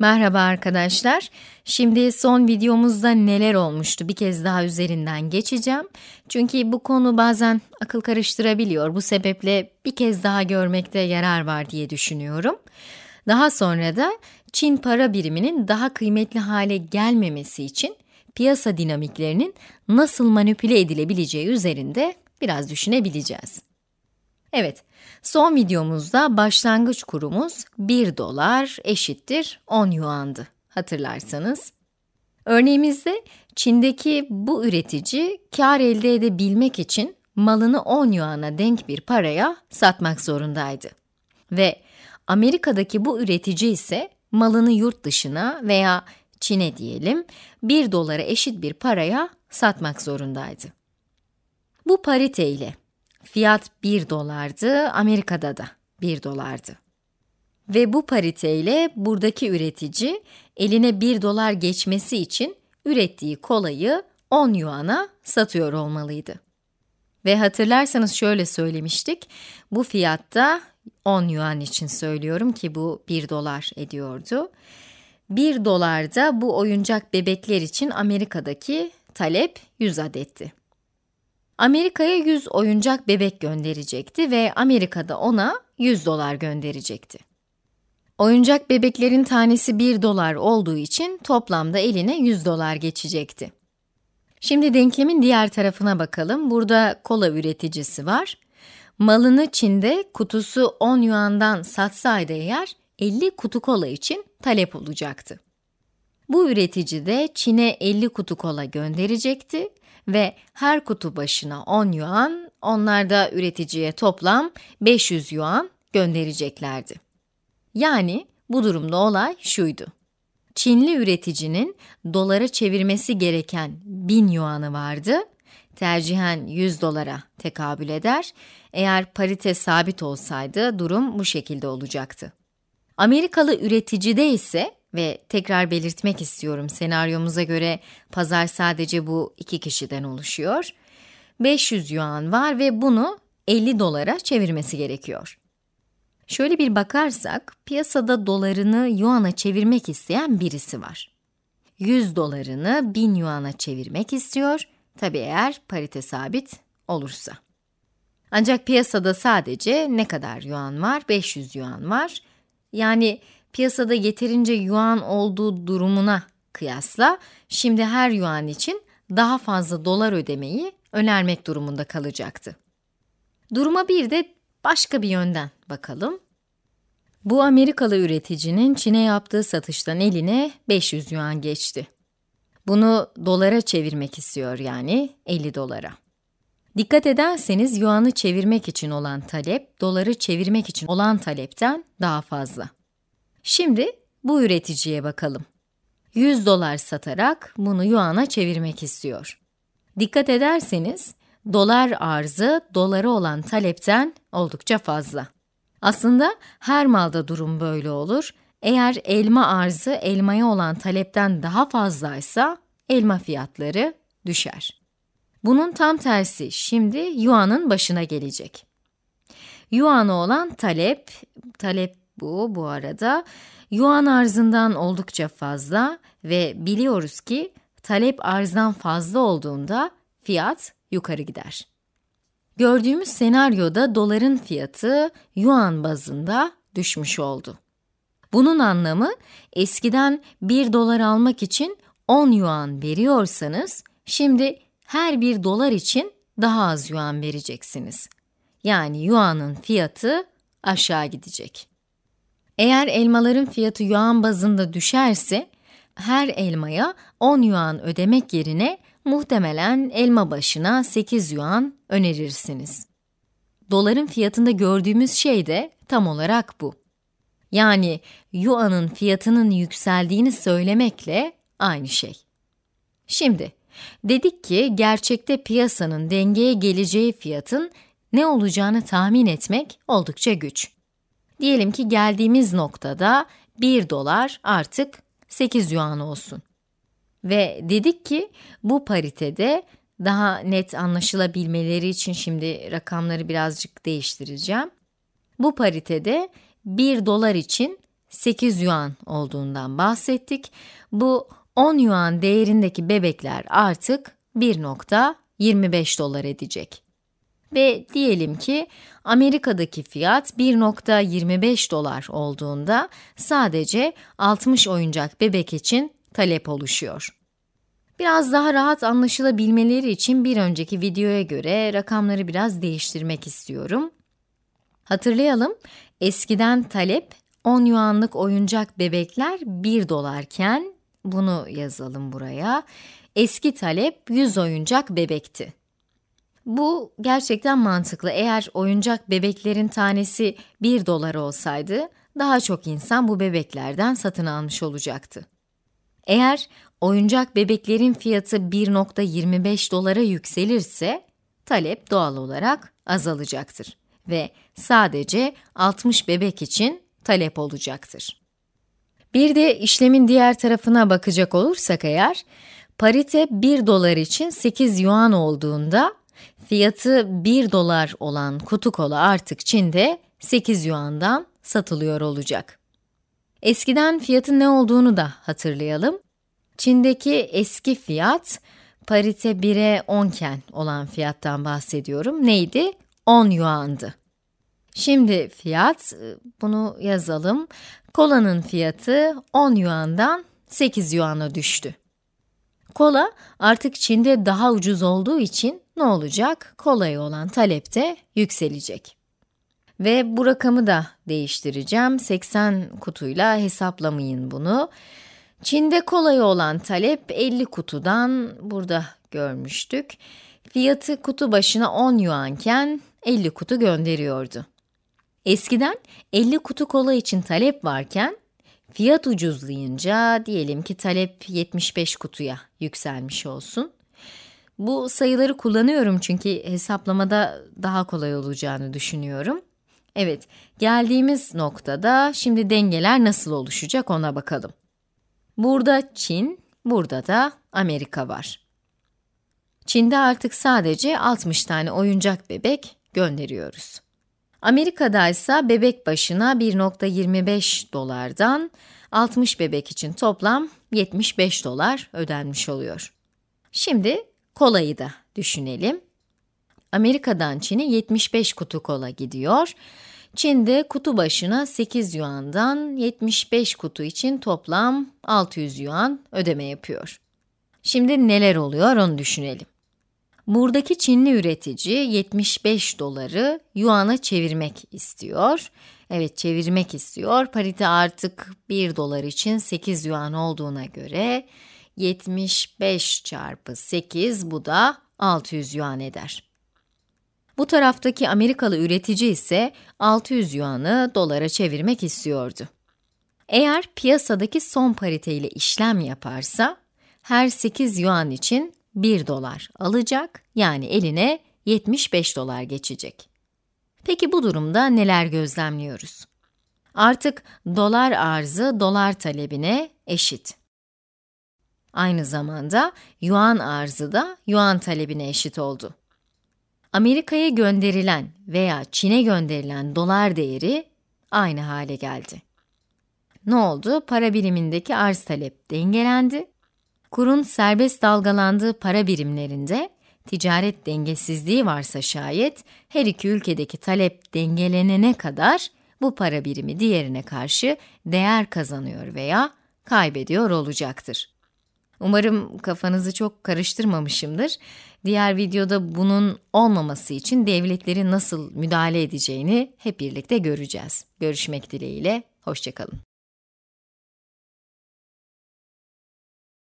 Merhaba arkadaşlar. Şimdi son videomuzda neler olmuştu bir kez daha üzerinden geçeceğim. Çünkü bu konu bazen akıl karıştırabiliyor. Bu sebeple bir kez daha görmekte yarar var diye düşünüyorum. Daha sonra da Çin para biriminin daha kıymetli hale gelmemesi için piyasa dinamiklerinin nasıl manipüle edilebileceği üzerinde biraz düşünebileceğiz. Evet, son videomuzda başlangıç kurumuz 1 dolar eşittir 10 yuandı hatırlarsanız. Örneğimizde Çin'deki bu üretici kar elde edebilmek için malını 10 yuana denk bir paraya satmak zorundaydı. Ve Amerika'daki bu üretici ise malını yurt dışına veya Çin'e diyelim 1 dolara eşit bir paraya satmak zorundaydı. Bu parite ile Fiyat 1 dolardı, Amerika'da da 1 dolardı. Ve bu pariteyle buradaki üretici eline 1 dolar geçmesi için ürettiği kolayı 10 yuana satıyor olmalıydı. Ve hatırlarsanız şöyle söylemiştik, bu fiyatta 10 yuan için söylüyorum ki bu 1 dolar ediyordu. 1 dolarda bu oyuncak bebekler için Amerika'daki talep 100 adetti. Amerika'ya 100 oyuncak bebek gönderecekti ve Amerika'da ona 100 dolar gönderecekti. Oyuncak bebeklerin tanesi 1 dolar olduğu için toplamda eline 100 dolar geçecekti. Şimdi denklemin diğer tarafına bakalım. Burada kola üreticisi var. Malını Çin'de kutusu 10 yuandan satsaydı eğer 50 kutu kola için talep olacaktı. Bu üretici de Çin'e 50 kutu kola gönderecekti ve her kutu başına 10 yuan, onlar da üreticiye toplam 500 yuan göndereceklerdi. Yani bu durumda olay şuydu. Çinli üreticinin dolara çevirmesi gereken 1000 yuanı vardı. Tercihen 100 dolara tekabül eder. Eğer parite sabit olsaydı durum bu şekilde olacaktı. Amerikalı üreticide ise ve tekrar belirtmek istiyorum senaryomuza göre pazar sadece bu iki kişiden oluşuyor. 500 yuan var ve bunu 50 dolara çevirmesi gerekiyor. Şöyle bir bakarsak, piyasada dolarını yuana çevirmek isteyen birisi var. 100 dolarını 1000 yuana çevirmek istiyor, tabi eğer parite sabit olursa. Ancak piyasada sadece ne kadar yuan var? 500 yuan var. Yani piyasada yeterince yuan olduğu durumuna kıyasla şimdi her yuan için daha fazla dolar ödemeyi önermek durumunda kalacaktı. Duruma bir de başka bir yönden bakalım. Bu Amerikalı üreticinin Çin'e yaptığı satıştan eline 500 yuan geçti. Bunu dolara çevirmek istiyor yani 50 dolara. Dikkat ederseniz yuanı çevirmek için olan talep, doları çevirmek için olan talepten daha fazla. Şimdi bu üreticiye bakalım. 100 dolar satarak bunu yuana çevirmek istiyor. Dikkat ederseniz dolar arzı dolara olan talepten oldukça fazla. Aslında her malda durum böyle olur. Eğer elma arzı elmaya olan talepten daha fazlaysa elma fiyatları düşer. Bunun tam tersi şimdi yuanın başına gelecek. Yuan'a olan talep, talep bu bu arada yuan arzından oldukça fazla ve biliyoruz ki talep arzdan fazla olduğunda fiyat yukarı gider. Gördüğümüz senaryoda doların fiyatı yuan bazında düşmüş oldu. Bunun anlamı eskiden 1 dolar almak için 10 yuan veriyorsanız şimdi her 1 dolar için daha az yuan vereceksiniz. Yani yuanın fiyatı aşağı gidecek. Eğer elmaların fiyatı yuan bazında düşerse, her elmaya 10 yuan ödemek yerine muhtemelen elma başına 8 yuan önerirsiniz. Doların fiyatında gördüğümüz şey de tam olarak bu. Yani yuanın fiyatının yükseldiğini söylemekle aynı şey. Şimdi, dedik ki gerçekte piyasanın dengeye geleceği fiyatın ne olacağını tahmin etmek oldukça güç. Diyelim ki geldiğimiz noktada 1 dolar artık 8 yuan olsun. Ve dedik ki bu paritede daha net anlaşılabilmeleri için şimdi rakamları birazcık değiştireceğim. Bu paritede 1 dolar için 8 yuan olduğundan bahsettik. Bu 10 yuan değerindeki bebekler artık 1.25 dolar edecek. Ve diyelim ki Amerika'daki fiyat 1.25 dolar olduğunda sadece 60 oyuncak bebek için talep oluşuyor. Biraz daha rahat anlaşılabilmeleri için bir önceki videoya göre rakamları biraz değiştirmek istiyorum. Hatırlayalım, eskiden talep 10 yuanlık oyuncak bebekler 1 dolarken, bunu yazalım buraya, eski talep 100 oyuncak bebekti. Bu gerçekten mantıklı. Eğer oyuncak bebeklerin tanesi 1 dolar olsaydı, daha çok insan bu bebeklerden satın almış olacaktı. Eğer oyuncak bebeklerin fiyatı 1.25 dolara yükselirse, talep doğal olarak azalacaktır ve sadece 60 bebek için talep olacaktır. Bir de işlemin diğer tarafına bakacak olursak eğer, parite 1 dolar için 8 yuan olduğunda, fiyatı 1 dolar olan kutu kola artık Çin'de 8 yuandan satılıyor olacak. Eskiden fiyatın ne olduğunu da hatırlayalım. Çin'deki eski fiyat, parite 1'e 10 iken olan fiyattan bahsediyorum. Neydi? 10 yuandı. Şimdi fiyat, bunu yazalım. Kolanın fiyatı 10 yuandan 8 yuana düştü. Kola artık Çin'de daha ucuz olduğu için ne olacak? Kolaya olan talep de yükselecek. Ve bu rakamı da değiştireceğim. 80 kutuyla hesaplamayın bunu. Çin'de kolaya olan talep 50 kutudan burada görmüştük. Fiyatı kutu başına 10 yuanken 50 kutu gönderiyordu. Eskiden 50 kutu kola için talep varken fiyat ucuzlayınca diyelim ki talep 75 kutuya yükselmiş olsun. Bu sayıları kullanıyorum çünkü hesaplamada daha kolay olacağını düşünüyorum. Evet, geldiğimiz noktada şimdi dengeler nasıl oluşacak ona bakalım. Burada Çin, burada da Amerika var. Çin'de artık sadece 60 tane oyuncak bebek gönderiyoruz. Amerika'da ise bebek başına 1.25 dolardan 60 bebek için toplam 75 dolar ödenmiş oluyor. Şimdi kolayı da düşünelim. Amerika'dan Çin'e 75 kutu kola gidiyor. Çin'de kutu başına 8 yuandan 75 kutu için toplam 600 yuan ödeme yapıyor. Şimdi neler oluyor onu düşünelim. Buradaki Çinli üretici 75 doları yuana çevirmek istiyor. Evet çevirmek istiyor. Parite artık 1 dolar için 8 yuan olduğuna göre 75 çarpı 8 bu da 600 yuan eder. Bu taraftaki Amerikalı üretici ise 600 yuanı dolara çevirmek istiyordu. Eğer piyasadaki son parite ile işlem yaparsa, her 8 yuan için 1 dolar alacak, yani eline 75 dolar geçecek. Peki bu durumda neler gözlemliyoruz? Artık dolar arzı dolar talebine eşit. Aynı zamanda yuan arzı da yuan talebine eşit oldu. Amerika'ya gönderilen veya Çin'e gönderilen dolar değeri aynı hale geldi. Ne oldu? Para birimindeki arz talep dengelendi. Kurun serbest dalgalandığı para birimlerinde ticaret dengesizliği varsa şayet her iki ülkedeki talep dengelenene kadar bu para birimi diğerine karşı değer kazanıyor veya kaybediyor olacaktır. Umarım kafanızı çok karıştırmamışımdır. Diğer videoda bunun olmaması için devletlerin nasıl müdahale edeceğini hep birlikte göreceğiz. Görüşmek dileğiyle, hoşçakalın.